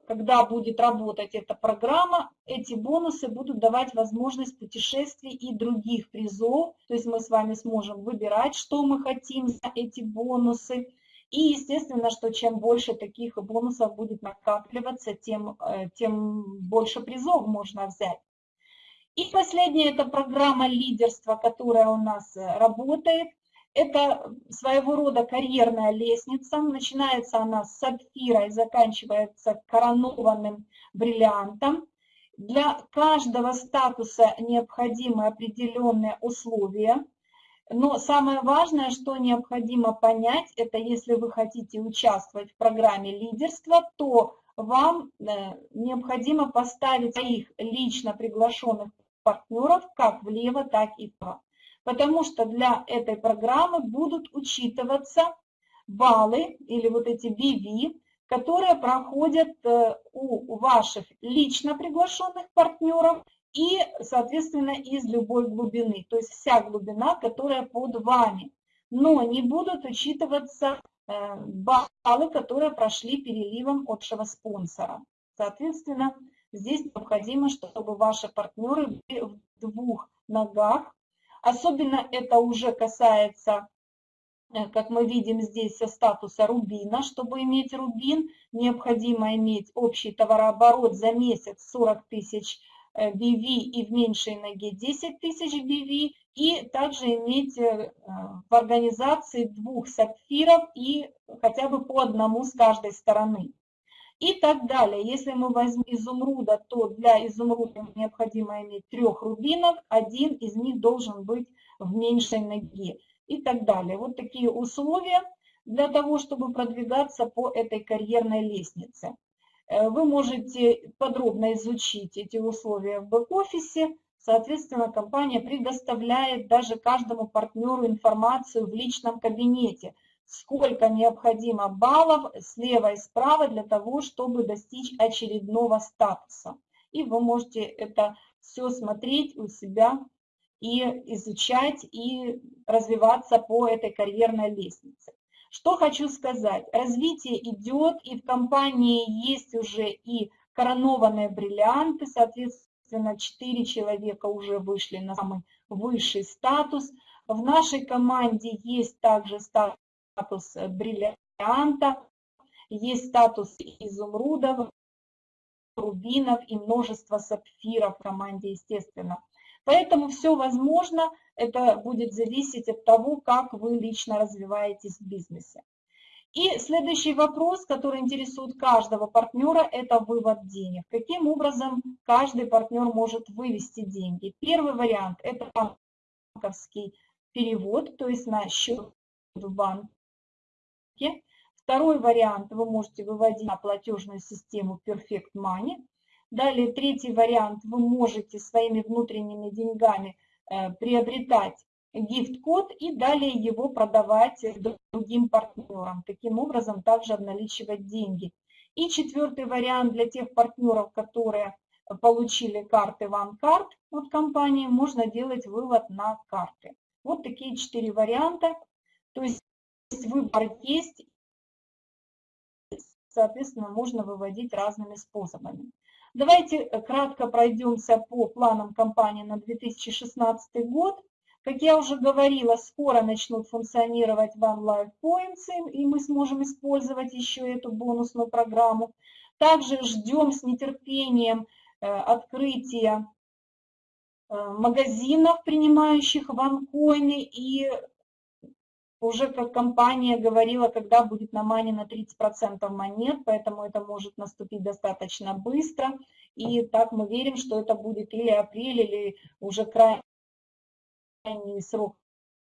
когда будет работать эта программа, эти бонусы будут давать возможность путешествий и других призов. То есть мы с вами сможем выбирать, что мы хотим за эти бонусы. И естественно, что чем больше таких бонусов будет накапливаться, тем, э, тем больше призов можно взять. И последняя это программа лидерства, которая у нас э, работает. Это своего рода карьерная лестница. Начинается она с сапфира и заканчивается коронованным бриллиантом. Для каждого статуса необходимы определенные условия. Но самое важное, что необходимо понять, это если вы хотите участвовать в программе лидерства, то вам э, необходимо поставить своих лично приглашенных партнеров как влево, так и вправо потому что для этой программы будут учитываться баллы или вот эти BV, которые проходят э, у ваших лично приглашенных партнеров и, соответственно, из любой глубины, то есть вся глубина, которая под вами. Но не будут учитываться э, баллы, которые прошли переливом от спонсора. Соответственно, здесь необходимо, чтобы ваши партнеры были в двух ногах Особенно это уже касается, э, как мы видим здесь, статуса рубина. Чтобы иметь рубин, необходимо иметь общий товарооборот за месяц 40 тысяч BV э, и в меньшей ноге 10 тысяч BV, и также иметь э, в организации двух сапфиров и хотя бы по одному с каждой стороны и так далее. Если мы возьмем изумруда, то для изумруда необходимо иметь трех рубинов, один из них должен быть в меньшей ноге и так далее. Вот такие условия для того, чтобы продвигаться по этой карьерной лестнице. Э, вы можете подробно изучить эти условия в бэк-офисе. Соответственно, компания предоставляет даже каждому партнеру информацию в личном кабинете – сколько необходимо баллов слева и справа для того, чтобы достичь очередного статуса. И вы можете это все смотреть у себя и изучать, и развиваться по этой карьерной лестнице. Что хочу сказать, развитие идет, и в компании есть уже и коронованные бриллианты, соответственно, 4 человека уже вышли на самый высший статус. В нашей команде есть также статус статус бриллианта, есть статус изумрудов, рубинов и множество сапфиров в команде, естественно. Поэтому все возможно, это будет зависеть от того, как вы лично развиваетесь в бизнесе. И следующий вопрос, который интересует каждого партнера, это вывод денег. Каким образом каждый партнер может вывести деньги? Первый вариант – это банковский перевод, то есть на счет в банк покупки. Второй вариант вы можете выводить на платежную систему Perfect Money. Далее третий вариант вы можете своими внутренними деньгами э, приобретать гифт-код и далее его продавать другим партнерам. Таким образом также обналичивать деньги. И четвертый вариант для тех партнеров, которые получили карты OneCard от компании, можно делать вывод на карты. Вот такие четыре варианта. То есть выбор есть, соответственно, можно выводить разными способами. Давайте э, кратко пройдемся по планам компании на 2016 год. Как я уже говорила, скоро начнут функционировать One Life Points, и мы сможем использовать еще эту бонусную программу. Также ждем с нетерпением э, открытия э, магазинов, принимающих ванкоины, и уже как компания говорила, когда будет на мане на 30% монет, поэтому это может наступить достаточно быстро. И так мы верим, что это будет или апрель, или уже крайний срок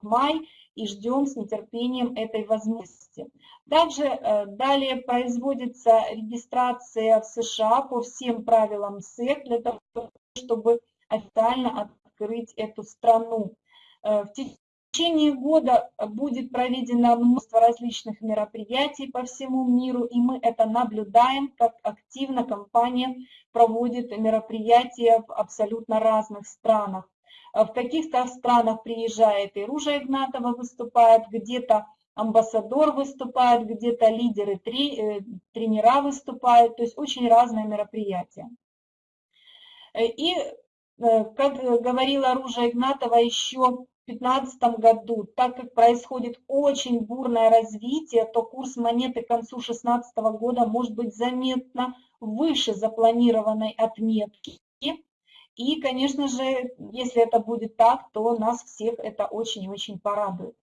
май и ждем с нетерпением этой возможности. Также э, далее производится регистрация в США по всем правилам СЭК для того, чтобы официально открыть эту страну. Э, в течение года будет проведено множество различных мероприятий по всему миру, и мы это наблюдаем, как активно компания проводит мероприятия в абсолютно разных странах. Э, в каких-то странах приезжает и Ружа Игнатова выступает, где-то амбассадор выступает, где-то лидеры, э, тренера выступают, то есть очень разные мероприятия. И Э, как говорила Ружа Игнатова еще 2015 году, так как происходит очень бурное развитие, то курс монеты к концу 2016 года может быть заметно выше запланированной отметки. И, конечно же, если это будет так, то нас всех это очень и очень порадует.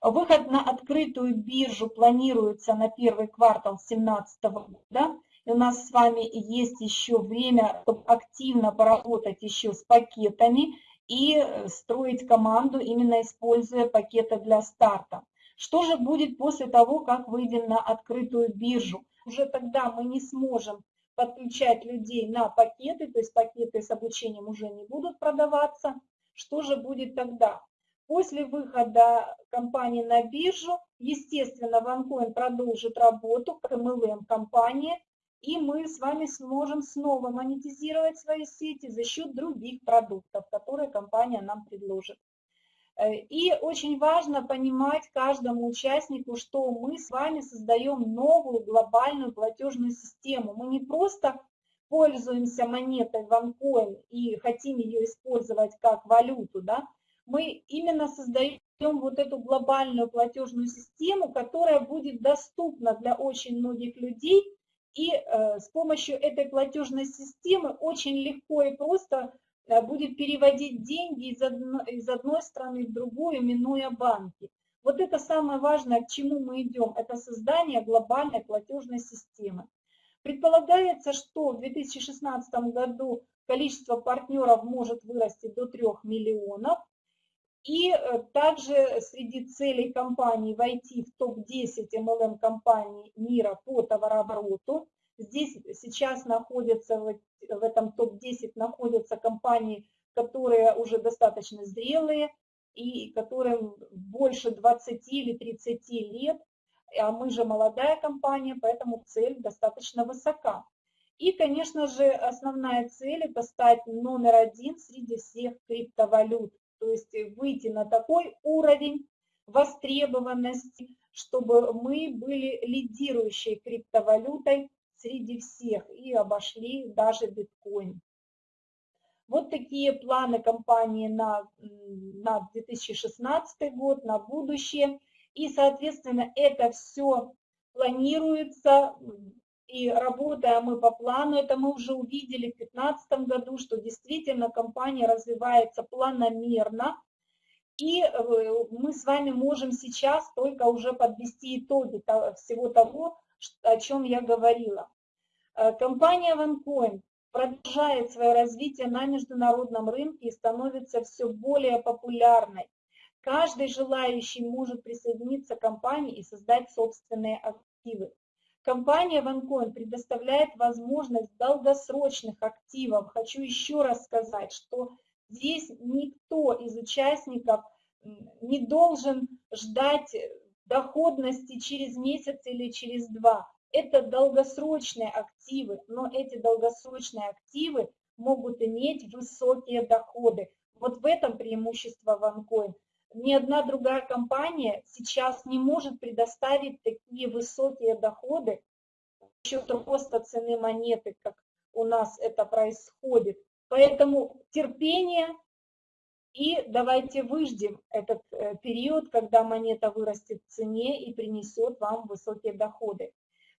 Выход на открытую биржу планируется на первый квартал 2017 года у нас с вами есть еще время, чтобы активно поработать еще с пакетами и э, строить команду, именно используя пакеты для старта. Что же будет после того, как выйдем на открытую биржу? Уже тогда мы не сможем подключать людей на пакеты, то есть пакеты с обучением уже не будут продаваться. Что же будет тогда? После выхода компании на биржу, естественно, OneCoin продолжит работу MLM-компания, и мы с вами сможем снова монетизировать свои сети за счет других продуктов, которые компания нам предложит. Э, и очень важно понимать каждому участнику, что мы с вами создаем новую глобальную платежную систему. Мы не просто пользуемся монетой OneCoin и хотим ее использовать как валюту, да? мы именно создаем вот эту глобальную платежную систему, которая будет доступна для очень многих людей, и э, с помощью этой платежной системы очень легко и просто э, будет переводить деньги из, одно, из одной страны в другую, минуя банки. Вот это самое важное, к чему мы идем, это создание глобальной платежной системы. Предполагается, что в 2016 году количество партнеров может вырасти до 3 миллионов, и э, также среди целей компании войти в топ-10 MLM компаний мира по товарообороту. Здесь сейчас находятся, в этом топ-10 находятся компании, которые уже достаточно зрелые и которым больше 20 или 30 лет, а мы же молодая компания, поэтому цель достаточно высока. И, конечно же, основная цель – это стать номер один среди всех криптовалют то есть выйти на такой уровень востребованности, чтобы мы были лидирующей криптовалютой среди всех и обошли даже биткоин. Вот такие планы компании на, на 2016 год, на будущее. И, соответственно, это все планируется и работая мы по плану, это мы уже увидели в 2015 году, что действительно компания развивается планомерно, и э, мы с вами можем сейчас только уже подвести итоги всего того, о чем я говорила. Э, компания OneCoin продолжает свое развитие на международном рынке и становится все более популярной. Каждый желающий может присоединиться к компании и создать собственные активы. Компания OneCoin предоставляет возможность долгосрочных активов. Хочу еще раз сказать, что здесь никто из участников не должен ждать доходности через месяц или через два. Это долгосрочные активы, но эти долгосрочные активы могут иметь высокие доходы. Вот в этом преимущество OneCoin ни одна другая компания сейчас не может предоставить такие высокие доходы счет роста цены монеты, как у нас это происходит. Поэтому терпение и давайте выждем этот э, период, когда монета вырастет в цене и принесет вам высокие доходы.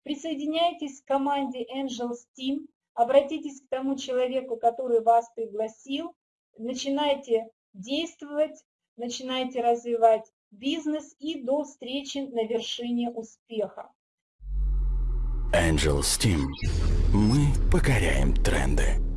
Присоединяйтесь к команде Angels Team, обратитесь к тому человеку, который вас пригласил, начинайте действовать, начинайте развивать бизнес и до встречи на вершине успеха. Angel Steam. Мы покоряем тренды.